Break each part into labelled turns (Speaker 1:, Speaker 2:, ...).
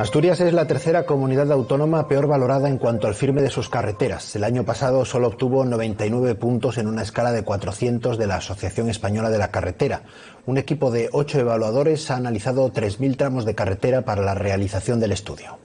Speaker 1: Asturias es la tercera comunidad autónoma peor valorada en cuanto al firme de sus carreteras. El año pasado solo obtuvo 99 puntos en una escala de 400 de la Asociación Española de la Carretera. Un equipo de ocho evaluadores ha analizado 3.000 tramos de carretera para la realización del estudio.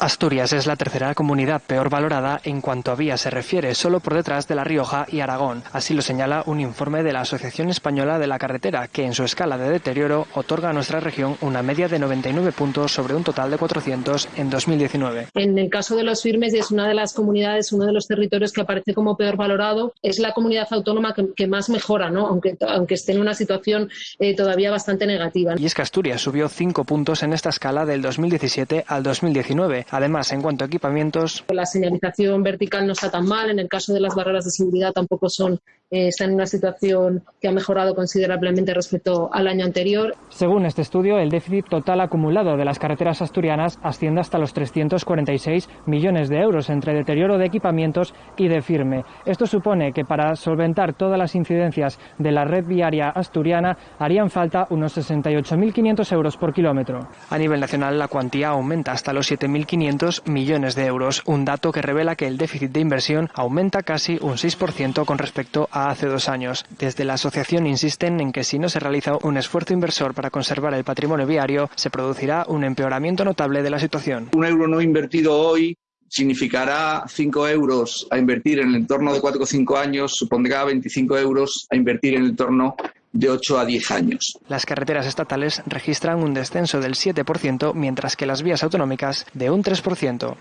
Speaker 2: Asturias es la tercera comunidad peor valorada en cuanto a vías se refiere, solo por detrás de La Rioja y Aragón. Así lo señala un informe de la Asociación Española de la Carretera, que en su escala de deterioro otorga a nuestra región una media de 99 puntos sobre un total de 400 en 2019.
Speaker 3: En el caso de los firmes, y es una de las comunidades, uno de los territorios que aparece como peor valorado, es la comunidad autónoma que, más mejora, ¿no? aunque, aunque esté en una situación eh, todavía bastante negativa.
Speaker 2: Y es que Asturias subió 5 puntos en esta escala del 2017 al 2019 Además, en cuanto a equipamientos.
Speaker 3: La señalización vertical no está tan mal. En el caso de las barreras de seguridad tampoco son eh, está en una situación que ha mejorado considerablemente respecto al año anterior.
Speaker 2: Según este estudio, el déficit total acumulado de las carreteras asturianas asciende hasta los 346 millones de euros entre deterioro de equipamientos y de firme. Esto supone que para solventar todas las incidencias de la red viaria asturiana harían falta unos 68.500 euros por kilómetro. A nivel nacional, la cuantía aumenta hasta los 7.500 millones de euros, un dato que revela que el déficit de inversión aumenta casi un 6% con respecto a hace dos años. Desde la asociación insisten en que si no se realiza un esfuerzo inversor para conservar el patrimonio viario, se producirá un empeoramiento notable de la situación.
Speaker 4: Un euro no invertido hoy significará 5 euros a invertir en el entorno de 4 o 5 años, supondrá 25 euros a invertir en el entorno de 8 a 10 años.
Speaker 2: Las carreteras estatales registran un descenso del 7%, mientras que las vías autonómicas de un 3%.